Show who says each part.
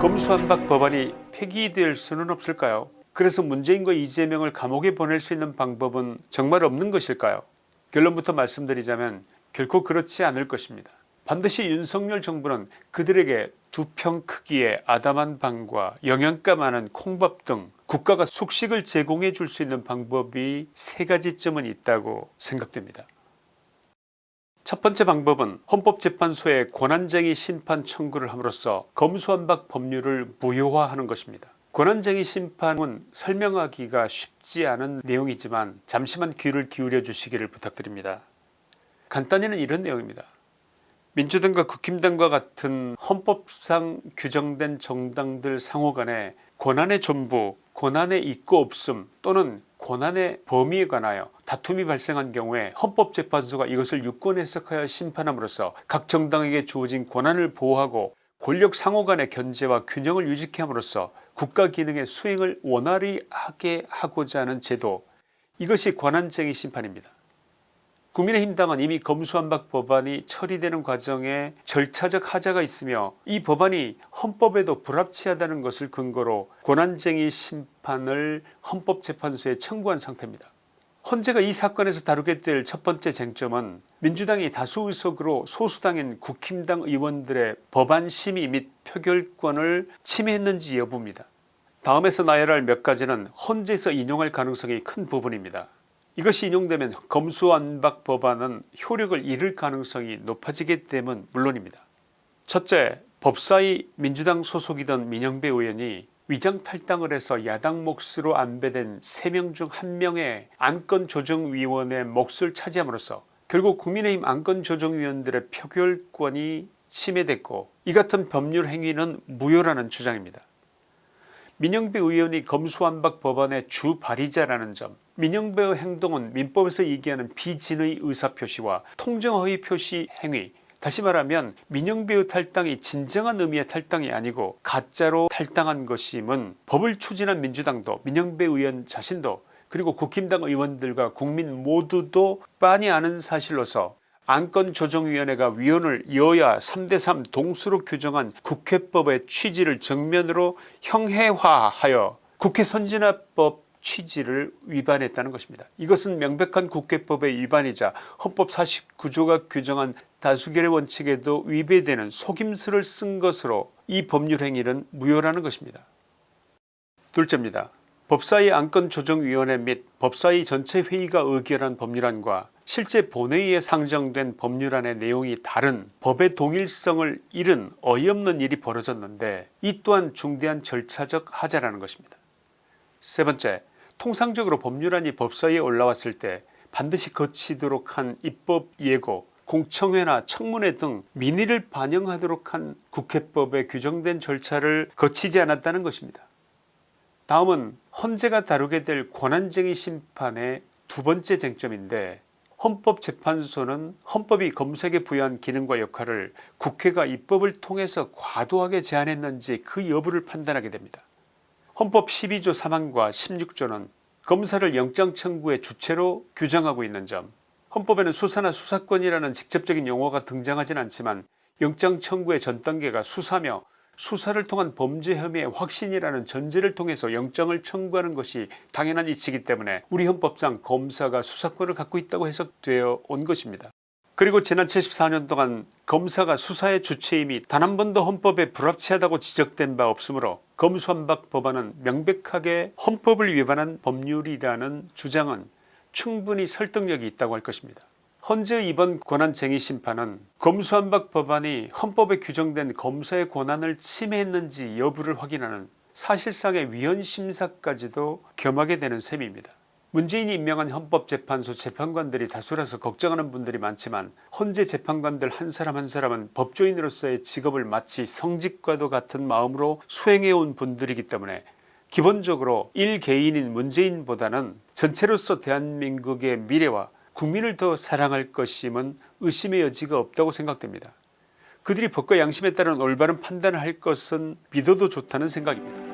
Speaker 1: 검수한박 법안이 폐기될 수는 없을까요 그래서 문재인과 이재명을 감옥에 보낼 수 있는 방법은 정말 없는 것일까요 결론부터 말씀드리자면 결코 그렇지 않을 것입니다. 반드시 윤석열 정부는 그들에게 두 평 크기의 아담한 방과 영양가 많은 콩밥 등 국가가 숙식을 제공해 줄 수 있는 방법이 세 가지쯤은 있다고 생각됩니다. 첫 번째 방법은 헌법재판소에 권한쟁의 심판 청구를 함으로써 검수완박 법률을 무효화하는 것입니다. 권한쟁의 심판은 설명하기가 쉽지 않은 내용이지만 잠시만 귀를 기울여 주시기를 부탁드립니다. 간단히는 이런 내용입니다. 민주당과 국힘당과 같은 헌법상 규정된 정당들 상호간에 권한의 전부 권한의 있고 없음 또는 권한의 범위에 관하여 다툼이 발생한 경우에 헌법재판소가 이것을 유권 해석하여 심판함으로써 각 정당에게 주어진 권한을 보호하고 권력 상호 간의 견제와 균형을 유지케 함으로써 국가 기능의 수행을 원활히 하게 하고자 하는 제도 이것이 권한쟁의 심판입니다. 국민의힘당은 이미 검수완박 법안이 처리되는 과정에 절차적 하자가 있으며 이 법안이 헌법에도 불합치하다는 것을 근거로 권한쟁의 심판을 헌법재판소에 청구한 상태입니다. 헌재가 이 사건에서 다루게 될 첫 번째 쟁점은 민주당이 다수 의석으로 소수당인 국힘당 의원들의 법안 심의 및 표결권을 침해했는지 여부입니다. 다음에서 나열할 몇 가지는 헌재에서 인용할 가능성이 큰 부분입니다. 이것이 인용되면 검수완박 법안은 효력을 잃을 가능성이 높아지기 때문 물론입니다. 첫째 법사위 민주당 소속이던 민영배 의원이 위장탈당을 해서 야당 몫으로 안배된 3명 중 1명의 안건조정위원회 몫을 차지함으로써 결국 국민의힘 안건조정위원들의 표결권이 침해됐고 이 같은 법률 행위는 무효라는 주장입니다. 민영배 의원이 검수완박 법안의 주 발의자라는 점 민영배의 행동은 민법에서 얘기하는 비진의 의사표시와 통정허위 표시 행위. 다시 말하면 민영배의 탈당이 진정한 의미의 탈당이 아니고 가짜로 탈당한 것임은 법을 추진한 민주당도 민영배 의원 자신도 그리고 국힘당 의원들과 국민 모두도 빤히 아는 사실로서 안건조정위원회가 위원을 여야 3대3 동수로 규정한 국회법의 취지를 정면으로 형해화하여 국회 선진화법 취지를 위반했다는 것입니다. 이것은 명백한 국회법의 위반이자 헌법 49조가 규정한 다수결의 원칙에도 위배되는 속임수를 쓴 것으로 이 법률 행위는 무효라는 것입니다. 둘째입니다. 법사위 안건조정위원회 및 법사위 전체 회의가 의결한 법률안과 실제 본회의에 상정된 법률안의 내용이 다른 법의 동일성을 잃은 어이없는 일이 벌어졌는데 이 또한 중대한 절차적 하자라는 것입니다. 세 번째 통상적으로 법률안이 법사위에 올라왔을 때 반드시 거치도록 한 입법 예고 공청회나 청문회 등 민의를 반영하도록 한 국회법에 규정된 절차를 거치지 않았다는 것입니다. 다음은 헌재가 다루게 될 권한쟁의 심판의 두 번째 쟁점인데 헌법재판소는 헌법이 검색에 부여한 기능과 역할을 국회가 입법을 통해서 과도하게 제한했는지 그 여부를 판단하게 됩니다. 헌법 12조 3항과 16조는 검사를 영장 청구의 주체로 규정하고 있는 점 헌법에는 수사나 수사권이라는 직접적인 용어가 등장하진 않지만 영장 청구의 전 단계가 수사며 수사를 통한 범죄 혐의의 확신이라는 전제를 통해서 영장을 청구하는 것이 당연한 이치이기 때문에 우리 헌법상 검사가 수사권을 갖고 있다고 해석되어 온 것입니다. 그리고 지난 74년 동안 검사가 수사의 주체임이 단 한 번도 헌법에 불합치하다고 지적된 바 없으므로 검수완박 법안은 명백하게 헌법을 위반한 법률이라는 주장은 충분히 설득력이 있다고 할 것입니다. 헌재 이번 권한쟁의 심판은 검수완박 법안이 헌법에 규정된 검사의 권한을 침해했는지 여부를 확인하는 사실상의 위헌심사까지도 겸하게 되는 셈입니다. 문재인이 임명한 헌법재판소 재판관들이 다수라서 걱정하는 분들이 많지만 헌재 재판관들 한 사람 한 사람은 법조인으로서의 직업을 마치 성직과도 같은 마음으로 수행해온 분들이기 때문에 기본적으로 1개인인 문재인보다는 전체로서 대한민국의 미래와 국민을 더 사랑할 것임은 의심의 여지가 없다고 생각됩니다. 그들이 법과 양심에 따른 올바른 판단을 할 것은 믿어도 좋다는 생각입니다.